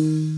Mm-hmm.